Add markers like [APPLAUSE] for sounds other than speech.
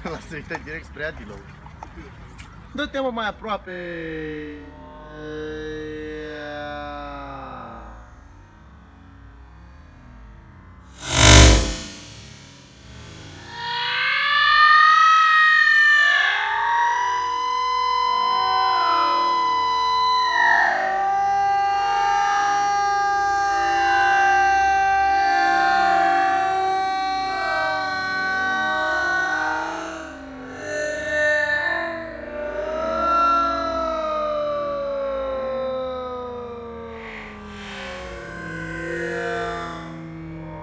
[LAUGHS] Lasă uită direct spre Adilou. Dă-te mă mai aproape.